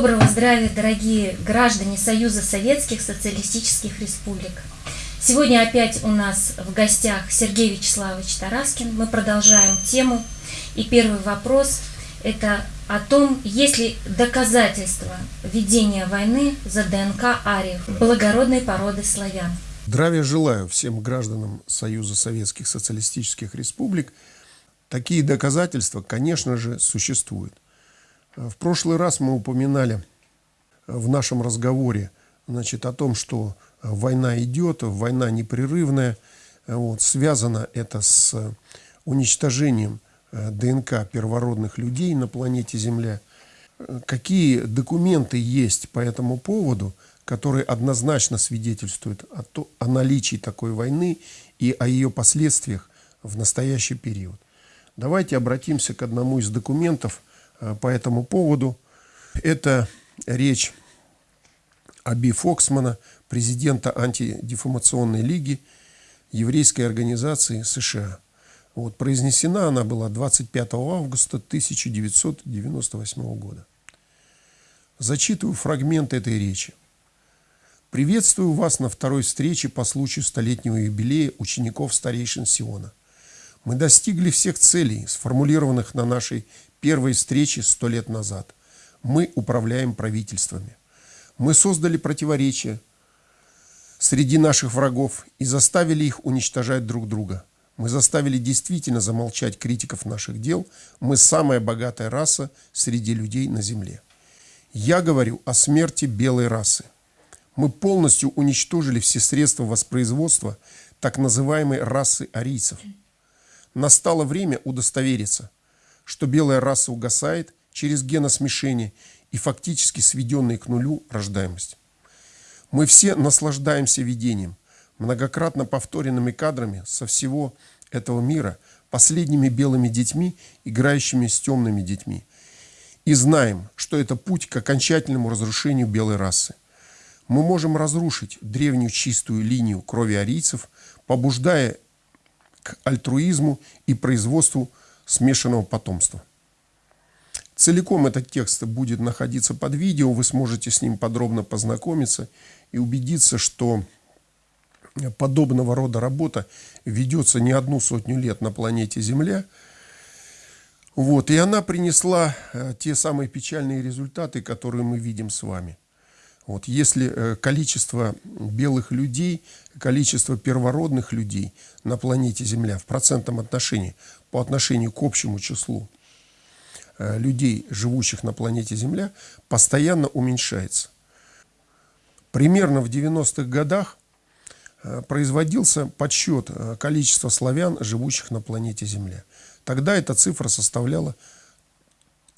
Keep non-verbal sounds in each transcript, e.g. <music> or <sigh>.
Доброго здравия, дорогие граждане Союза Советских Социалистических Республик. Сегодня опять у нас в гостях Сергей Вячеславович Тараскин. Мы продолжаем тему. И первый вопрос – это о том, есть ли доказательства ведения войны за ДНК ариев, благородной породы славян. Здравия желаю всем гражданам Союза Советских Социалистических Республик. Такие доказательства, конечно же, существуют. В прошлый раз мы упоминали в нашем разговоре значит, о том, что война идет, война непрерывная. Вот, связано это с уничтожением э, ДНК первородных людей на планете Земля. Какие документы есть по этому поводу, которые однозначно свидетельствуют о, то, о наличии такой войны и о ее последствиях в настоящий период. Давайте обратимся к одному из документов по этому поводу. Это речь Аби Фоксмана, президента антидефамационной лиги еврейской организации США. Вот, произнесена она была 25 августа 1998 года. Зачитываю фрагмент этой речи. Приветствую вас на второй встрече по случаю столетнего юбилея учеников старейшин Сиона. Мы достигли всех целей, сформулированных на нашей первой встрече сто лет назад. Мы управляем правительствами. Мы создали противоречия среди наших врагов и заставили их уничтожать друг друга. Мы заставили действительно замолчать критиков наших дел. Мы самая богатая раса среди людей на Земле. Я говорю о смерти белой расы. Мы полностью уничтожили все средства воспроизводства так называемой расы арийцев. Настало время удостовериться, что белая раса угасает через геносмешение и фактически сведенные к нулю рождаемость. Мы все наслаждаемся видением, многократно повторенными кадрами со всего этого мира, последними белыми детьми, играющими с темными детьми. И знаем, что это путь к окончательному разрушению белой расы. Мы можем разрушить древнюю чистую линию крови арийцев, побуждая к альтруизму и производству смешанного потомства. Целиком этот текст будет находиться под видео, вы сможете с ним подробно познакомиться и убедиться, что подобного рода работа ведется не одну сотню лет на планете Земля. Вот, и она принесла э, те самые печальные результаты, которые мы видим с вами. Вот, если э, количество белых людей, количество первородных людей на планете Земля в процентном отношении по отношению к общему числу Э, людей, живущих на планете Земля, постоянно уменьшается. Примерно в 90-х годах э, производился подсчет э, количества славян, живущих на планете Земля. Тогда эта цифра составляла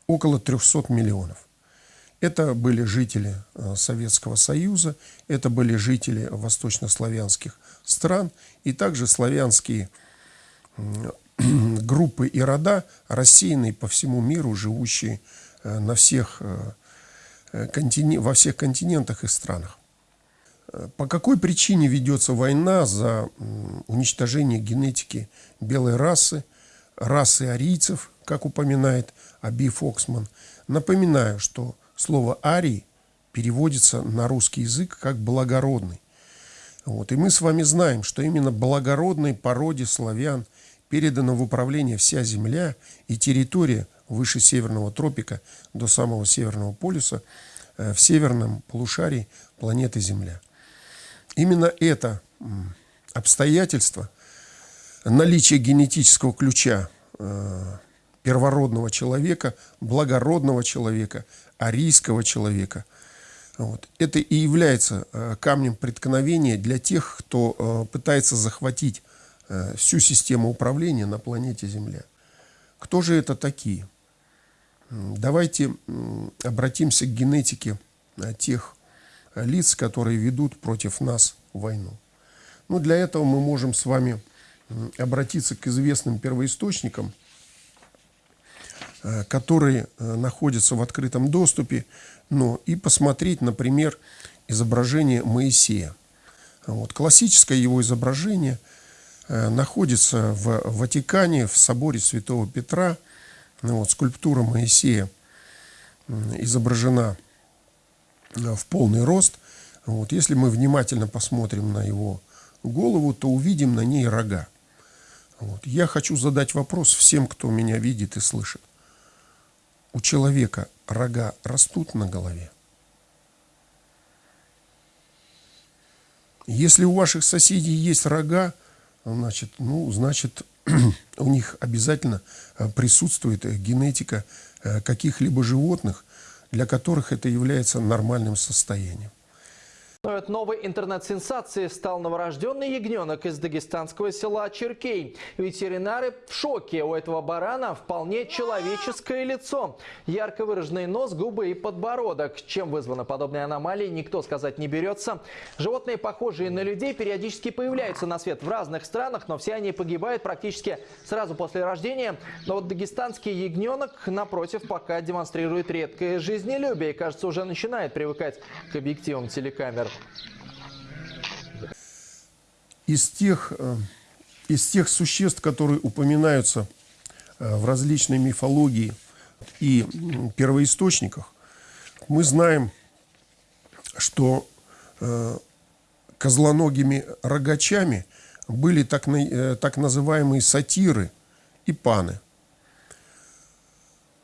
около 300 миллионов. Это были жители Советского Союза, это были жители восточнославянских стран и также славянские <clears throat> группы и рода, рассеянные по всему миру, живущие э, на всех, э, э, во всех континентах и странах. По какой причине ведется война за уничтожение генетики белой расы, расы арийцев, как упоминает Аби Фоксман? Напоминаю, что слово «арий» переводится на русский язык как «благородный». Вот. И мы с вами знаем, что именно благородной породе славян – передана в управление вся Земля и территория выше Северного тропика до самого Северного полюса э, в северном полушарии планеты Земля. Именно это обстоятельство, наличие генетического ключа э, первородного человека, благородного человека, арийского человека, вот, это и является э, камнем преткновения для тех, кто пытается захватить всю систему управления на планете Земля. Кто же это такие? Давайте обратимся к генетике э, тех лиц, которые ведут против нас войну. Ну, для этого мы можем с вами обратиться к известным первоисточникам, э, которые находятся в открытом доступе, ну, и посмотреть, например, изображение Моисея. Вот, классическое его изображение – Э, находится в Ватикане, в соборе Святого Петра. Ну, вот, скульптура Моисея изображена в полный рост. Вот, если мы внимательно посмотрим на его голову, то увидим на ней рога. Вот. Я хочу задать вопрос всем, кто меня видит и слышит. У человека рога растут на голове? Если у ваших соседей есть рога, значит, ну, значит, <clears throat> у них обязательно э, присутствует генетика э, каких-либо животных, для которых это является нормальным состоянием. Но от новой интернет-сенсации стал новорожденный ягненок из дагестанского села Черкей. Ветеринары в шоке. У этого барана вполне человеческое лицо. Ярко выраженный нос, губы и подбородок. Чем вызвана подобная аномалия, никто сказать не берется. Животные, похожие на людей, периодически появляются на свет в разных странах, но все они погибают практически сразу после рождения. Но вот дагестанский ягненок, напротив, пока демонстрирует редкое жизнелюбие кажется, уже начинает привыкать к объективам телекамер. Из тех, э, из тех существ, которые упоминаются э, в различной мифологии и первоисточниках, мы знаем, что э, козлоногими рогачами были так, так называемые сатиры и паны.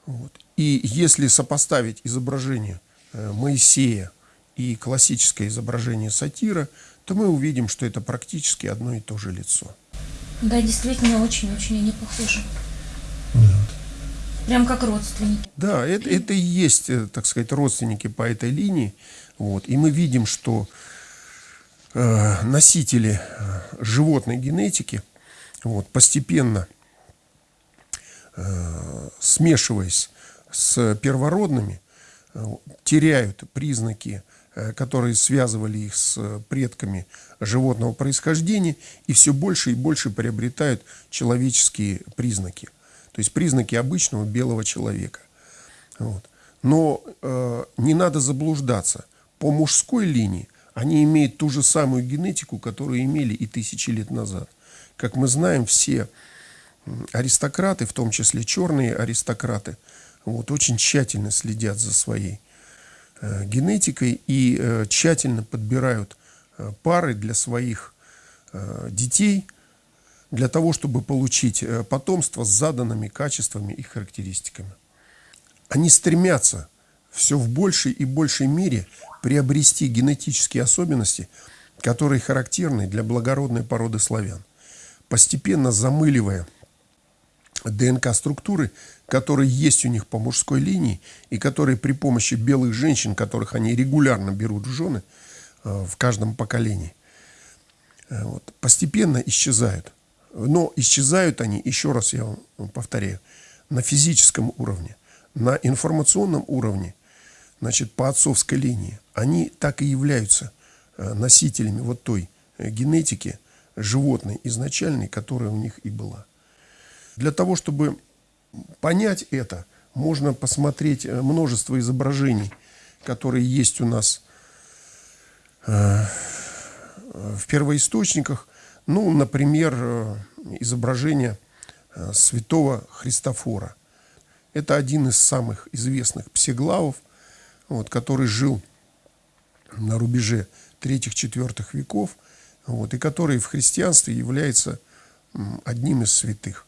Вот. И если сопоставить изображение Моисея и классическое изображение сатира, то мы увидим, что это практически одно и то же лицо. Да, действительно, очень-очень они похожи. Прям как родственники. Да, это, это и есть, э, так сказать, родственники по этой линии. Вот. И мы видим, что э, носители э, животной генетики вот, постепенно э, смешиваясь с первородными, э, теряют признаки Э, которые связывали их с э, предками животного происхождения, и все больше и больше приобретают человеческие признаки. То есть признаки обычного белого человека. Вот. Но э, не надо заблуждаться. По мужской линии они имеют ту же самую генетику, которую имели и тысячи лет назад. Как мы знаем, все аристократы, в том числе черные аристократы, вот, очень тщательно следят за своей Э, генетикой и э, тщательно подбирают э, пары для своих детей, для того, чтобы получить потомство с заданными качествами и характеристиками. Они стремятся все в большей и большей мере приобрести генетические особенности, которые характерны для благородной породы славян, постепенно замыливая ДНК-структуры, которые есть у них по мужской линии и которые при помощи белых женщин, которых они регулярно берут в жены э, в каждом поколении, э, вот, постепенно исчезают. Но исчезают они, еще раз я вам повторяю, на физическом уровне, на информационном уровне, значит, по отцовской линии. Они так и являются э, носителями вот той генетики животной изначальной, которая у них и была. Для того, чтобы понять это, можно посмотреть э, множество изображений, которые есть у нас э, в первоисточниках. Ну, например, э, изображение святого Христофора. Это один из самых известных псеглавов, вот, который жил на рубеже 3-4 веков, вот, и который в христианстве является одним из святых.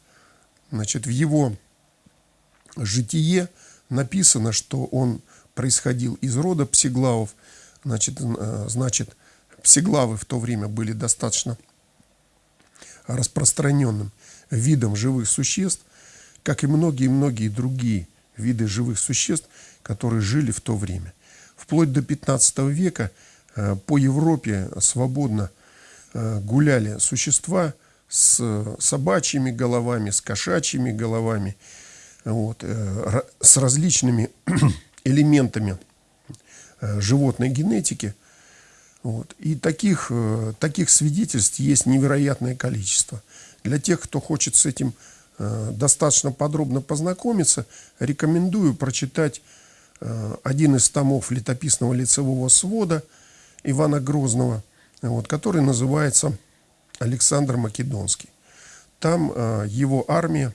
Значит, в его житие написано, что он происходил из рода псиглавов. Значит, э, значит, псиглавы в то время были достаточно распространенным видом живых существ, как и многие-многие другие виды живых существ, которые жили в то время. Вплоть до 15 века э, по Европе свободно э, гуляли существа – с собачьими головами, с кошачьими головами, вот, э, с различными <clears throat> элементами э, животной генетики. Вот. И таких, э, таких свидетельств есть невероятное количество. Для тех, кто хочет с этим достаточно подробно познакомиться, рекомендую прочитать один из томов летописного лицевого свода Ивана Грозного, вот, который называется Александр Македонский. Там э, его армия,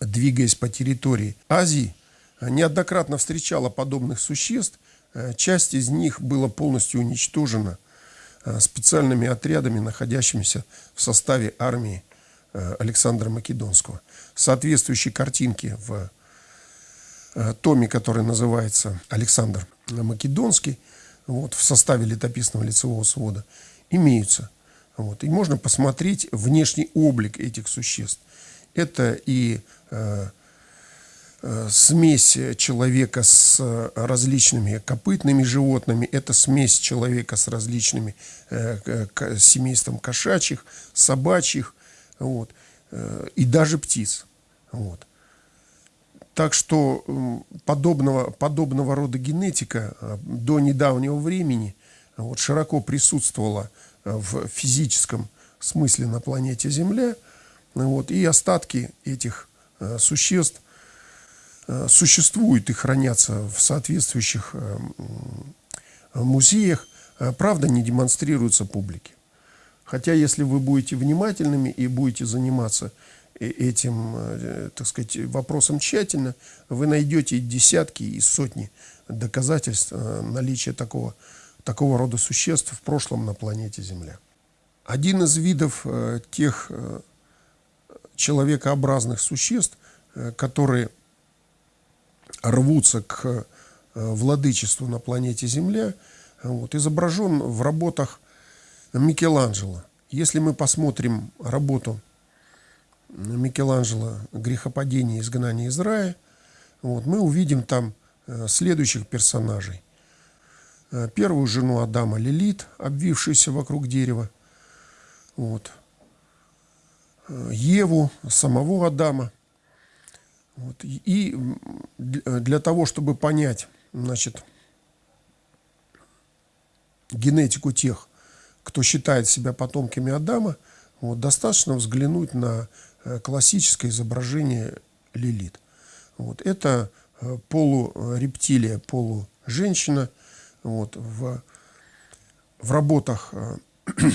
двигаясь по территории Азии, неоднократно встречала подобных существ, Э, часть из них была полностью уничтожена э, специальными отрядами, находящимися в составе армии Александра Македонского. Соответствующие картинки в томе, который называется «Александр Македонский», вот, в составе летописного лицевого свода, имеются. Вот, и можно посмотреть внешний облик этих существ. Это и э, э, смесь человека с различными копытными животными, это смесь человека с различными э, семейством кошачьих, собачьих, вот, э, и даже птиц. Вот. Так что подобного, подобного рода генетика э, до недавнего времени вот, широко присутствовала в физическом смысле на планете Земля – вот, и остатки этих э, существ э, существуют и хранятся в соответствующих э, музеях, правда, не демонстрируются публике. Хотя, если вы будете внимательными и будете заниматься этим, так сказать, вопросом тщательно, вы найдете десятки и сотни доказательств наличия такого, такого рода существ в прошлом на планете Земля. Один из видов тех человекообразных существ, э, которые рвутся к э, владычеству на планете Земля, вот, изображен в работах Микеланджело. Если мы посмотрим работу Микеланджело «Грехопадение и изгнание из рая», вот, мы увидим там э, следующих персонажей. Первую жену Адама Лилит, обвившуюся вокруг дерева. Вот. Еву, самого Адама. Вот. И для того, чтобы понять значит, генетику тех, кто считает себя потомками Адама, вот, достаточно взглянуть на э, классическое изображение Лилит. Вот. Это э, полурептилия, полуженщина. Вот. В, в работах э, <clears throat>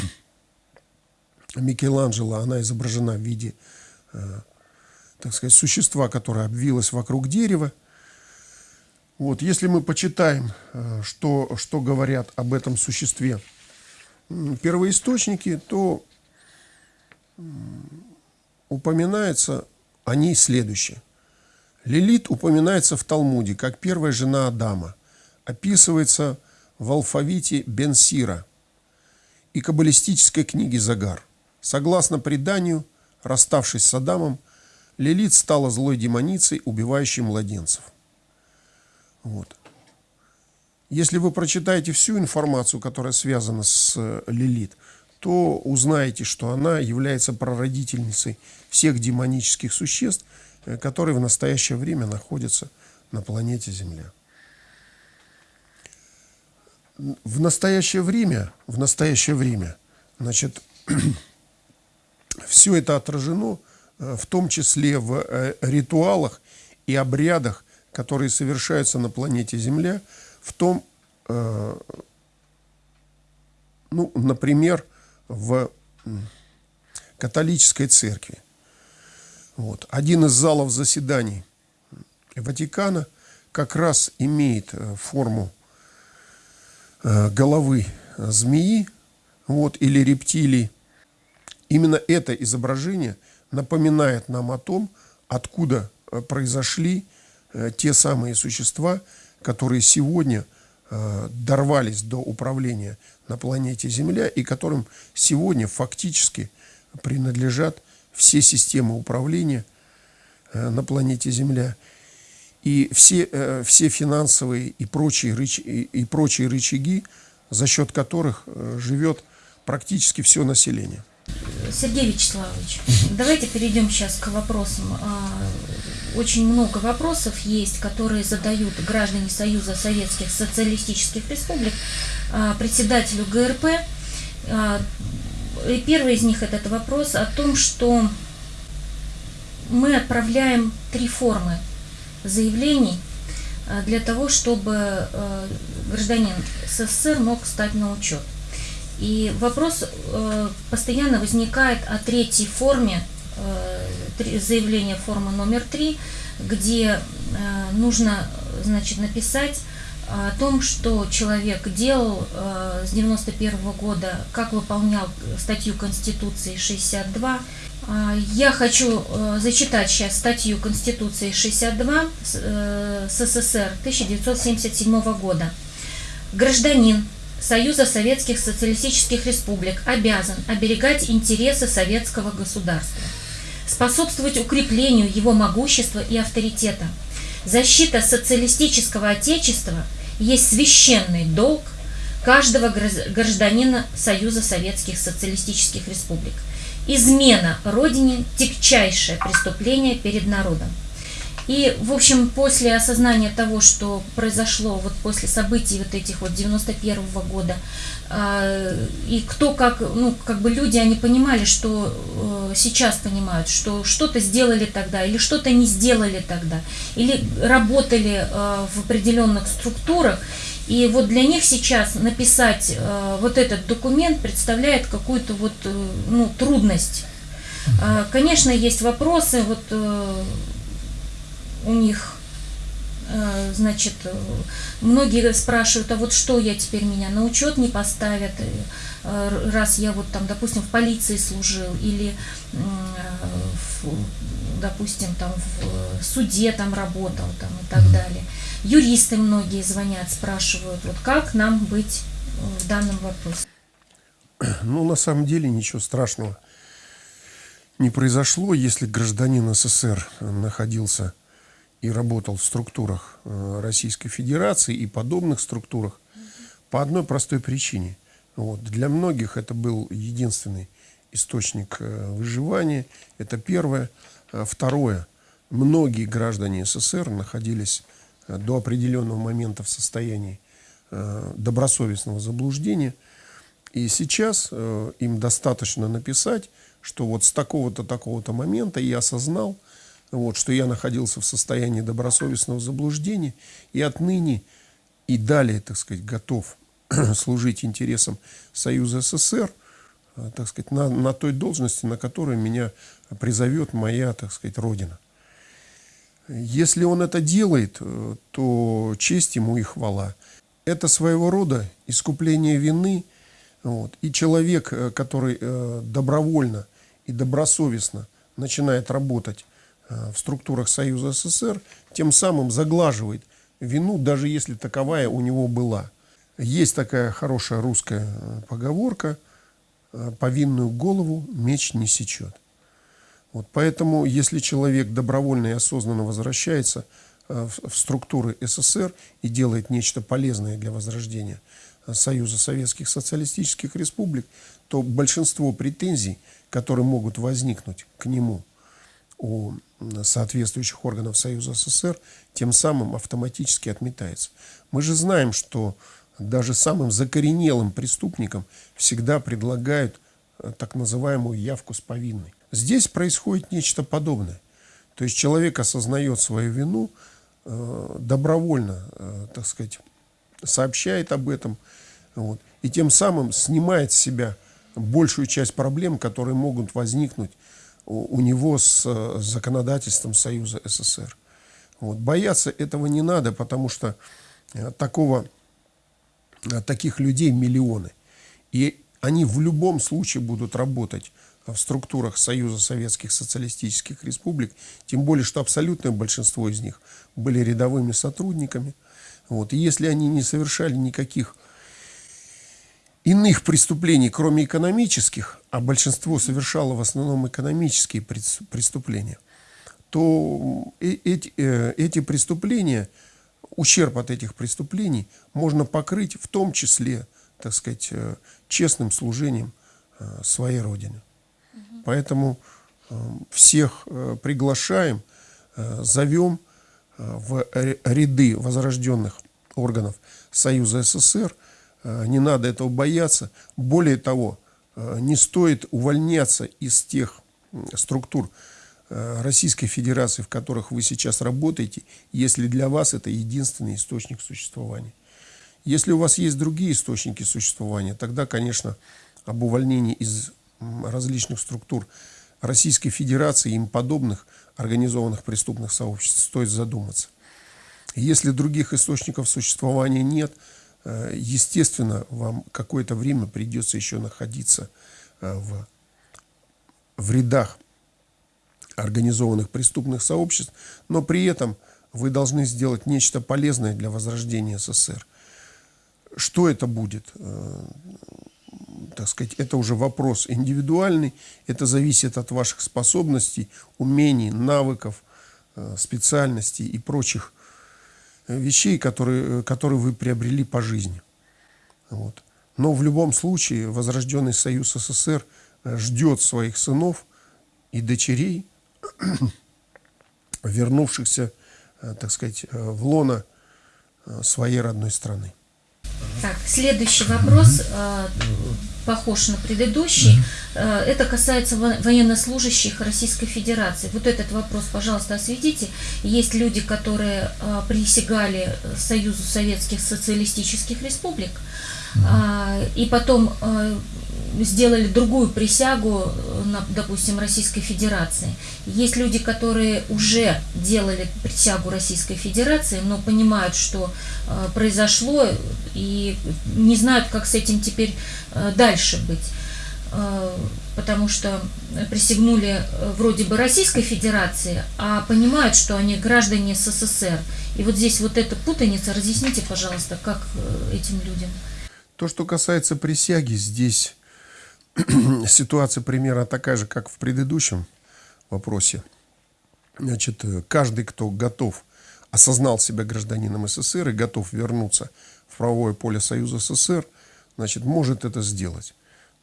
Микеланджело, она изображена в виде, э, так сказать, существа, которое обвилось вокруг дерева. Вот, если мы почитаем, э, что, что говорят об этом существе первоисточники, то упоминается о ней следующее. Лилит упоминается в Талмуде как первая жена Адама, описывается в алфавите Бенсира и каббалистической книге Загар – Согласно преданию, расставшись с Адамом, Лилит стала злой демоницей, убивающей младенцев. Вот. Если вы прочитаете всю информацию, которая связана с э, Лилит, то узнаете, что она является прародительницей всех демонических существ, э, которые в настоящее время находятся на планете Земля. В настоящее время, в настоящее время, значит, <clears throat> все это отражено э, в том числе в э, ритуалах и обрядах, которые совершаются на планете Земля, в том, э, ну, например, в католической церкви. Вот. Один из залов заседаний Ватикана как раз имеет форму головы змеи вот, или рептилии, Именно это изображение напоминает нам о том, откуда э, произошли э, те самые существа, которые сегодня э, дорвались до управления на планете Земля и которым сегодня фактически принадлежат все системы управления на планете Земля. И все, все финансовые и прочие, рыч, и прочие рычаги, за счет которых живет практически все население. Сергей Вячеславович, давайте перейдем сейчас к вопросам. А, очень много вопросов есть, которые задают граждане Союза Советских Социалистических Республик а, председателю ГРП. А, и первый из них этот вопрос о том, что мы отправляем три формы заявлений для того, чтобы гражданин СССР мог стать на учет. И вопрос э, постоянно возникает о третьей форме, э, заявления формы номер три, где э, нужно значит, написать о том, что человек делал э, с 91 года, как выполнял статью Конституции 62. Э, я хочу э, зачитать сейчас статью Конституции 62 э, СССР 1977 года. Гражданин Союза Советских Социалистических Республик обязан оберегать интересы советского государства, способствовать укреплению его могущества и авторитета. Защита социалистического отечества есть священный долг каждого гражданина Союза Советских Социалистических Республик. Измена Родине – тягчайшее преступление перед народом. И, в общем, после осознания того, что произошло вот после событий вот этих вот 91 -го года, э, и кто как, ну, как бы люди, они понимали, что э, сейчас понимают, что что-то сделали тогда, или что-то не сделали тогда, или работали э, в определенных структурах, и вот для них сейчас написать э, вот этот документ представляет какую-то вот, э, ну, трудность. Э, конечно, есть вопросы, вот э, у них, э, значит, многие спрашивают, а вот что я теперь меня на учет не поставят, э, раз я вот там, допустим, в полиции служил или, допустим, там в суде там работал там и так далее. Юристы многие звонят, спрашивают, вот как нам быть в данном вопросе. <clears throat> Ну, на самом деле ничего страшного не произошло, если гражданин СССР находился и работал в структурах э, Российской Федерации и подобных структурах по одной простой причине. Вот. Для многих это был единственный источник э, выживания. Это первое. А второе. Многие граждане СССР находились э, до определенного момента в состоянии добросовестного заблуждения. И сейчас им достаточно написать, что вот с такого-то, такого-то момента я осознал, вот, что я находился в состоянии добросовестного заблуждения и отныне и далее, так сказать, готов <clears throat> служить интересам Союза СССР, так сказать, на, на той должности, на которой меня призовет моя, так сказать, Родина. Если он это делает, э, то честь ему и хвала. Это своего рода искупление вины. Вот. И человек, э, который э, добровольно и добросовестно начинает работать в структурах Союза СССР, тем самым заглаживает вину, даже если таковая у него была. Есть такая хорошая русская поговорка э, «повинную голову меч не сечет». Вот поэтому, если человек добровольно и осознанно возвращается в структуры СССР и делает нечто полезное для возрождения Союза Советских Социалистических Республик, то большинство претензий, которые могут возникнуть к нему у соответствующих органов Союза СССР, тем самым автоматически отметается. Мы же знаем, что даже самым закоренелым преступникам всегда предлагают э, так называемую явку с повинной. Здесь происходит нечто подобное. То есть человек осознает свою вину, э, добровольно, э, так сказать, сообщает об этом, вот, и тем самым снимает с себя большую часть проблем, которые могут возникнуть у, него с, с законодательством Союза СССР. Вот. Бояться этого не надо, потому что э, такого, э, таких людей миллионы. И они в любом случае будут работать в структурах Союза Советских Социалистических Республик, тем более, что абсолютное большинство из них были рядовыми сотрудниками. Вот. И если они не совершали никаких иных преступлений, кроме экономических, а большинство совершало в основном экономические преступления, то э, эти, э, эти преступления, ущерб от этих преступлений можно покрыть в том числе, так сказать, э, честным служением своей Родине. Поэтому всех приглашаем, зовем в ряды возрожденных органов Союза СССР – Э, не надо этого бояться. Более того, э, не стоит увольняться из тех структур э, Российской Федерации, в которых вы сейчас работаете, если для вас это единственный источник существования. Если у вас есть другие источники существования, тогда, конечно, об увольнении из различных структур Российской Федерации и им подобных организованных преступных сообществ стоит задуматься. Если других источников существования нет, э, естественно, вам какое-то время придется еще находиться э, в, в рядах организованных преступных сообществ, но при этом вы должны сделать нечто полезное для возрождения СССР. Что это будет? Э, так сказать, это уже вопрос индивидуальный, это зависит от ваших способностей, умений, навыков, э, специальностей и прочих э, вещей, которые, которые вы приобрели по жизни. Вот. Но в любом случае Возрожденный Союз СССР ждет своих сынов и дочерей, <clears throat> вернувшихся, так сказать, в лоно своей родной страны. Так, следующий вопрос э, похож на предыдущий. Э, это касается военнослужащих Российской Федерации. Вот этот вопрос, пожалуйста, осветите. Есть люди, которые э, присягали Союзу Советских Социалистических Республик, и потом сделали другую присягу, допустим, Российской Федерации. Есть люди, которые уже делали присягу Российской Федерации, но понимают, что э, произошло, и не знают, как с этим теперь э, дальше быть э, потому что присягнули вроде бы Российской Федерации, а понимают, что они граждане СССР. И вот здесь вот эта путаница, разъясните, пожалуйста, как этим людям. То, что касается присяги, здесь <clears throat> ситуация примерно такая же, как в предыдущем вопросе. Значит, э, каждый, кто готов, осознал себя гражданином СССР и готов вернуться в правовое поле Союза СССР, значит, может это сделать.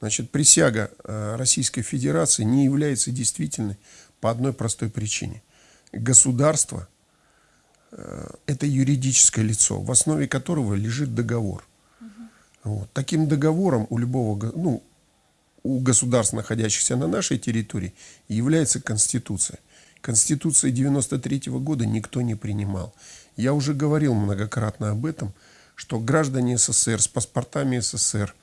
Значит, присяга э, Российской Федерации не является действительной по одной простой причине. Государство э, – это юридическое лицо, в основе которого лежит договор. Вот. Таким договором у любого, ну, у государств, находящихся на нашей территории, является Конституция. Конституции 93 -го года никто не принимал. Я уже говорил многократно об этом, что граждане СССР с паспортами СССР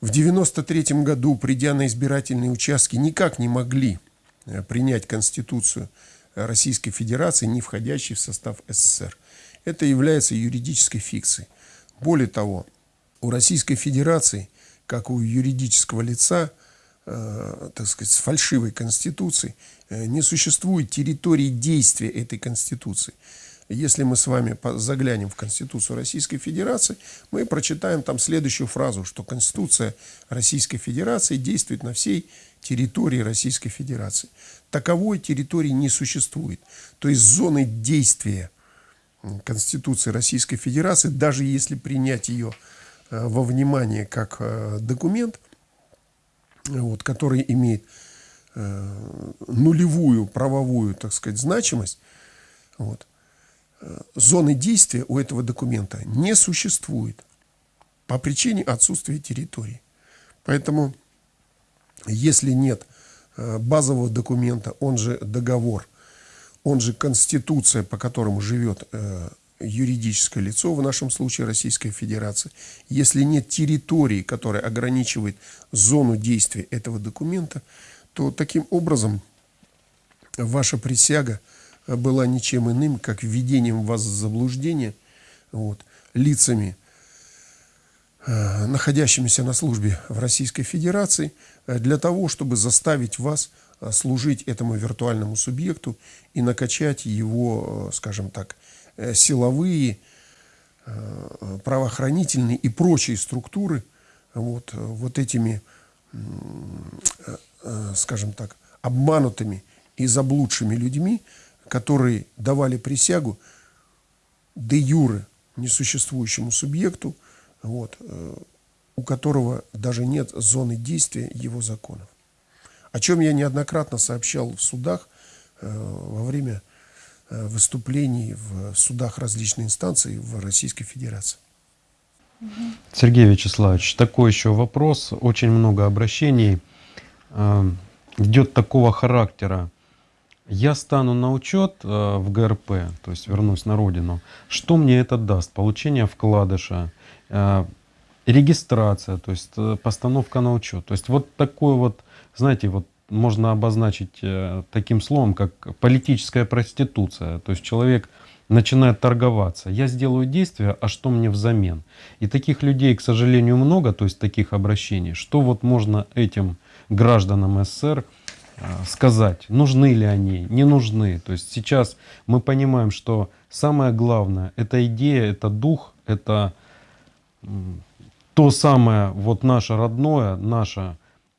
в 93 году, придя на избирательные участки, никак не могли э, принять Конституцию Российской Федерации, не входящей в состав СССР. Это является юридической фикцией. Более того, у Российской Федерации – как у юридического лица, э, так сказать, с фальшивой конституцией, э, не существует территории действия этой конституции. Если мы с вами заглянем в Конституцию Российской Федерации, мы прочитаем там следующую фразу, что Конституция Российской Федерации действует на всей территории Российской Федерации. Таковой территории не существует. То есть зоны действия Конституции Российской Федерации, даже если принять ее во внимание как э, документ, вот, который имеет э, нулевую правовую, так сказать, значимость, вот, зоны действия у этого документа не существует по причине отсутствия территории. Поэтому, если нет базового документа, он же договор, он же конституция, по которому живет юридическое лицо, в нашем случае Российская Федерация, если нет территории, которая ограничивает зону действия этого документа, то таким образом ваша присяга была ничем иным, как введением вас в заблуждение вот, лицами, э, находящимися на службе в Российской Федерации, э, для того, чтобы заставить вас э, служить этому виртуальному субъекту и накачать его, скажем так, Э, силовые, э, правоохранительные и прочие структуры вот, вот этими, э, скажем так, обманутыми и заблудшими людьми, которые давали присягу де юре несуществующему субъекту, вот, у которого даже нет зоны действия его законов. О чем я неоднократно сообщал в судах во время Э, выступлений в судах различных инстанций в Российской Федерации. Сергей Вячеславович, такой еще вопрос. Очень много обращений э, идет такого характера. Я стану на учет э, в ГРП, то есть вернусь на родину. Что мне это даст? Получение вкладыша, регистрация, то есть постановка на учет. То есть вот такой вот, знаете, вот можно обозначить э, таким словом, как политическая проституция. То есть человек начинает торговаться. Я сделаю действие, а что мне взамен? И таких людей, к сожалению, много, то есть таких обращений. Что вот можно этим гражданам СССР э, сказать? Нужны ли они? Не нужны? То есть сейчас мы понимаем, что самое главное – это идея, это дух, это то самое вот наше родное, наше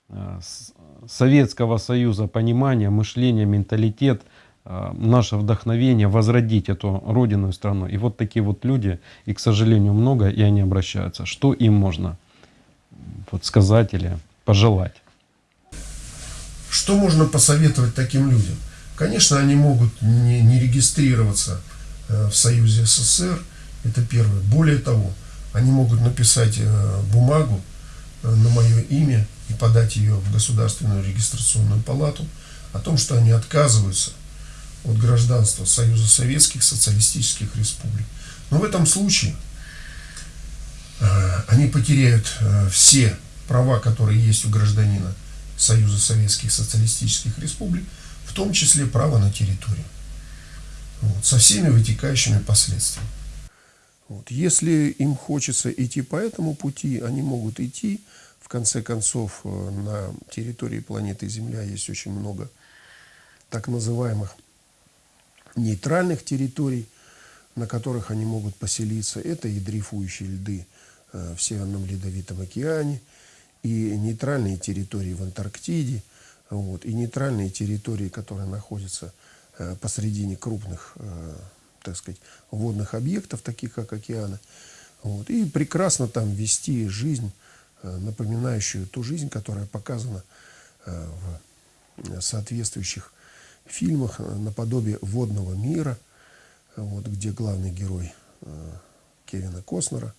э, Советского Союза понимание, мышление, менталитет, э, наше вдохновение возродить эту родину и страну. И вот такие вот люди, и, к сожалению, много, и они обращаются. Что им можно вот сказать или пожелать? Что можно посоветовать таким людям? Конечно, они могут не, не регистрироваться э, в Союзе СССР, это первое. Более того, они могут написать э, бумагу на мое имя и подать ее в Государственную регистрационную палату о том, что они отказываются от гражданства Союза Советских Социалистических Республик. Но в этом случае э, они потеряют э, все права, которые есть у гражданина Союза Советских Социалистических Республик, в том числе право на территорию. Вот, со всеми вытекающими последствиями. Вот. Если им хочется идти по этому пути, они могут идти, конце концов, э, на территории планеты Земля есть очень много так называемых нейтральных территорий, на которых они могут поселиться. Это и дрейфующие льды э, в Северном Ледовитом океане, и нейтральные территории в Антарктиде, вот, и нейтральные территории, которые находятся э, посредине крупных, так сказать, водных объектов, таких как океаны. Вот, и прекрасно там вести жизнь Э, напоминающую ту жизнь, которая показана э, в соответствующих фильмах э, наподобие «Водного мира», вот, где главный герой Кевина Костнера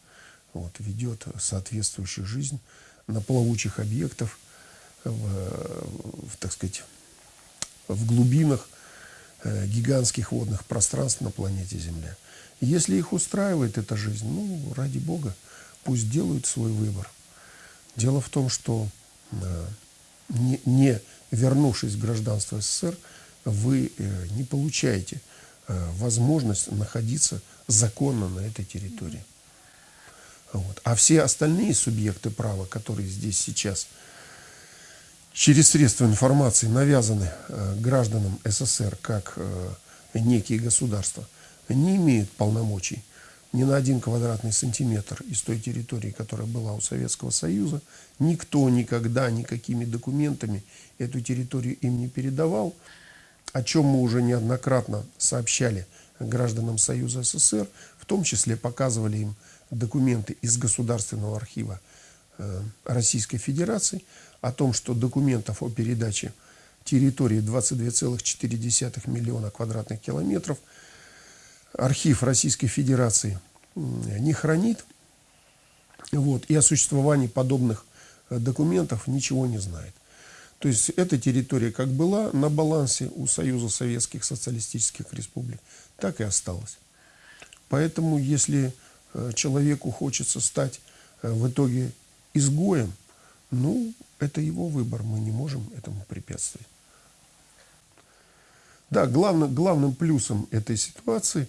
вот, ведет соответствующую жизнь на плавучих объектах, в, в, так сказать, в глубинах гигантских водных пространств на планете Земля. Если их устраивает эта жизнь, ну, ради Бога, пусть делают свой выбор – Дело в том, что э, не, не вернувшись в гражданство СССР, вы э, не получаете э, возможность находиться законно на этой территории. Вот. А все остальные субъекты права, которые здесь сейчас через средства информации навязаны гражданам СССР как некие государства, не имеют полномочий ни на один квадратный сантиметр из той территории, которая была у Советского Союза. Никто никогда никакими документами эту территорию им не передавал, о чем мы уже неоднократно сообщали гражданам Союза СССР, в том числе показывали им документы из Государственного архива э, Российской Федерации о том, что документов о передаче территории 22,4 миллиона квадратных километров – архив Российской Федерации не хранит, вот, и о существовании подобных э, документов ничего не знает. То есть эта территория как была на балансе у Союза Советских Социалистических Республик, так и осталась. Поэтому если э, человеку хочется стать э, в итоге изгоем, ну, это его выбор, мы не можем этому препятствовать. Да, главный, главным плюсом этой ситуации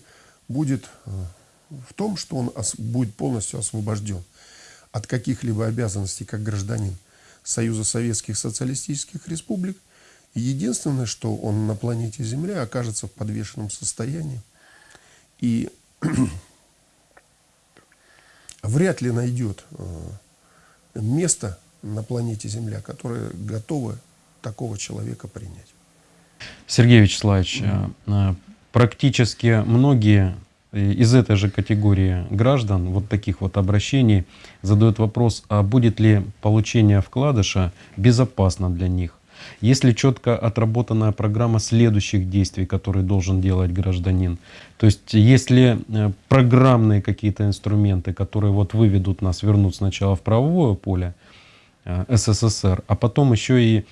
будет э, в том, что он будет полностью освобожден от каких-либо обязанностей как гражданин Союза Советских Социалистических Республик. Единственное, что он на планете Земля окажется в подвешенном состоянии и <clears throat> вряд ли найдет э, место на планете Земля, которое готово такого человека принять. Сергей Вячеславович, mm-hmm. практически многие из этой же категории граждан, вот таких вот обращений, задают вопрос, а будет ли получение вкладыша безопасно для них? Есть ли четко отработанная программа следующих действий, которые должен делать гражданин? То есть есть ли э, программные какие-то инструменты, которые вот выведут нас, вернут сначала в правовое поле СССР, а потом еще и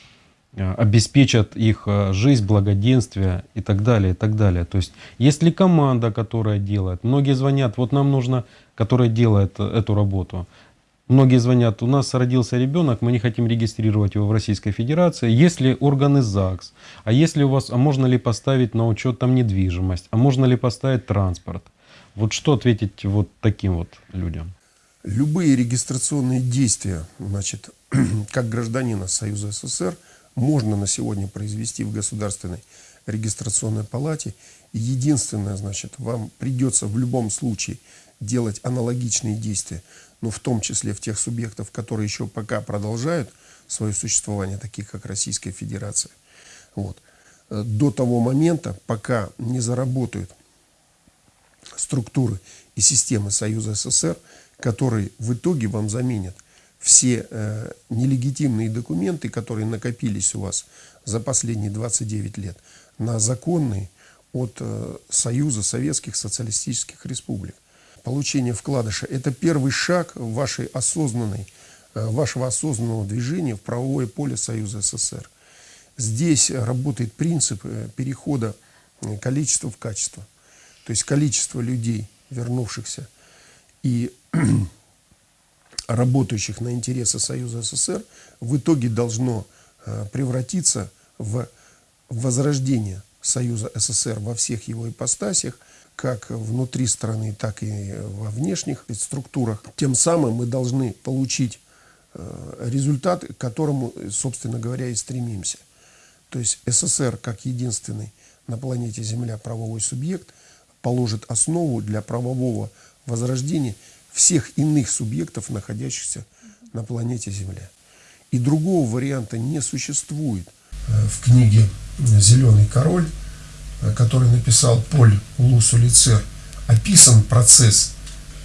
Э, обеспечат их э, жизнь, благоденствие и так далее, и так далее. То есть, есть ли команда, которая делает? Многие звонят, вот нам нужно, которая делает э, эту работу. Многие звонят, у нас родился ребенок, мы не хотим регистрировать его в Российской Федерации. Есть ли органы ЗАГС? А если у вас, а можно ли поставить на учет там недвижимость? А можно ли поставить транспорт? Вот что ответить вот таким вот людям? Любые регистрационные действия, значит, <clears throat> как гражданина Союза СССР, можно на сегодня произвести в Государственной регистрационной палате. Единственное, значит, вам придется в любом случае делать аналогичные действия но в том числе в тех субъектов, которые еще пока продолжают свое существование, таких как Российская Федерация, вот, до того момента, пока не заработают структуры и системы Союза СССР, которые в итоге вам заменят все э, нелегитимные документы, которые накопились у вас за последние 29 лет, на законные от э, Союза Советских Социалистических Республик получение вкладыша – это первый шаг вашей осознанной, э, вашего осознанного движения в правовое поле Союза СССР. Здесь работает принцип э, перехода э, количества в качество. То есть количество людей, вернувшихся и <clears throat> работающих на интересы Союза СССР, в итоге должно превратиться в возрождение Союза СССР во всех его ипостасях – как внутри страны, так и во внешних структурах. Тем самым мы должны получить э, результат, к которому, собственно говоря, и стремимся. То есть СССР, как единственный на планете Земля правовой субъект, положит основу для правового возрождения всех иных субъектов, находящихся на планете Земля. И другого варианта не существует. В книге «Зеленый король» Э, который написал Поль Лусулицер, описан процесс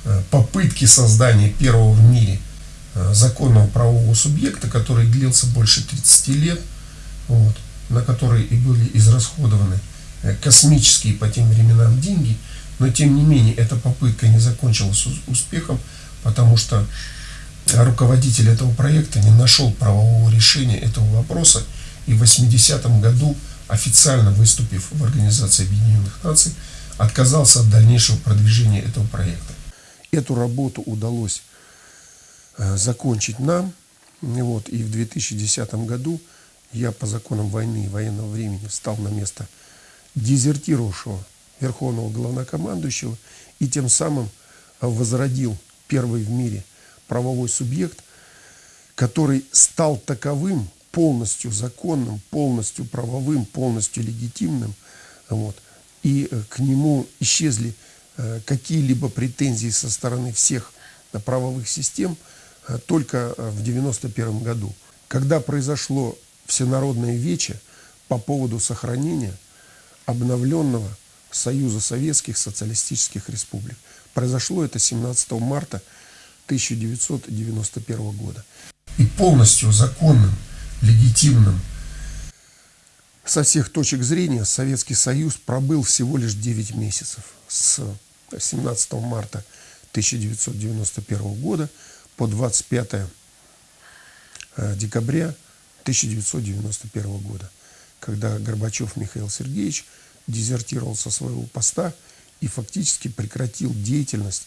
э, попытки создания первого в мире э, законного правового субъекта, который длился больше 30 лет, вот, на который и были израсходованы космические по тем временам деньги, но тем не менее эта попытка не закончилась успехом, потому что руководитель этого проекта не нашел правового решения этого вопроса и в 80-м году официально выступив в Организации Объединенных Наций, отказался от дальнейшего продвижения этого проекта. Эту работу удалось э, закончить нам. Вот, и в 2010 году я по законам войны и военного времени стал на место дезертировавшего верховного главнокомандующего и тем самым возродил первый в мире правовой субъект, который стал таковым полностью законным, полностью правовым, полностью легитимным. Вот. И э, к нему исчезли э, какие-либо претензии со стороны всех э, правовых систем только в 1991 году, когда произошло всенародное вече по поводу сохранения обновленного Союза Советских Социалистических Республик. Произошло это 17 марта 1991 года. И полностью законным легитимным. Со всех точек зрения Советский Союз пробыл всего лишь 9 месяцев с 17 марта 1991 года по 25 э, декабря 1991 года, когда Горбачев Михаил Сергеевич дезертировал со своего поста и фактически прекратил деятельность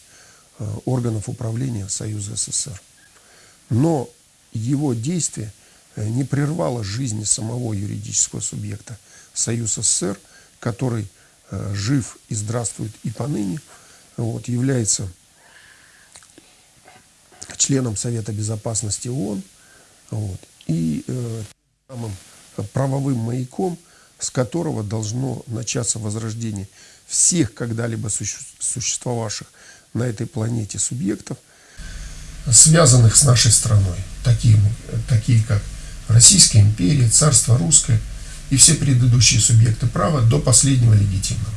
э, органов управления Союза СССР. Но его действия Э, не прервало жизни самого юридического субъекта Союз СССР, который э, жив и здравствует и поныне, вот, является членом Совета Безопасности ООН вот, и э, самым правовым маяком, с которого должно начаться возрождение всех когда-либо существовавших на этой планете субъектов, связанных с нашей страной, такие, такие как Российская империя, царство русское и все предыдущие субъекты права до последнего легитимного.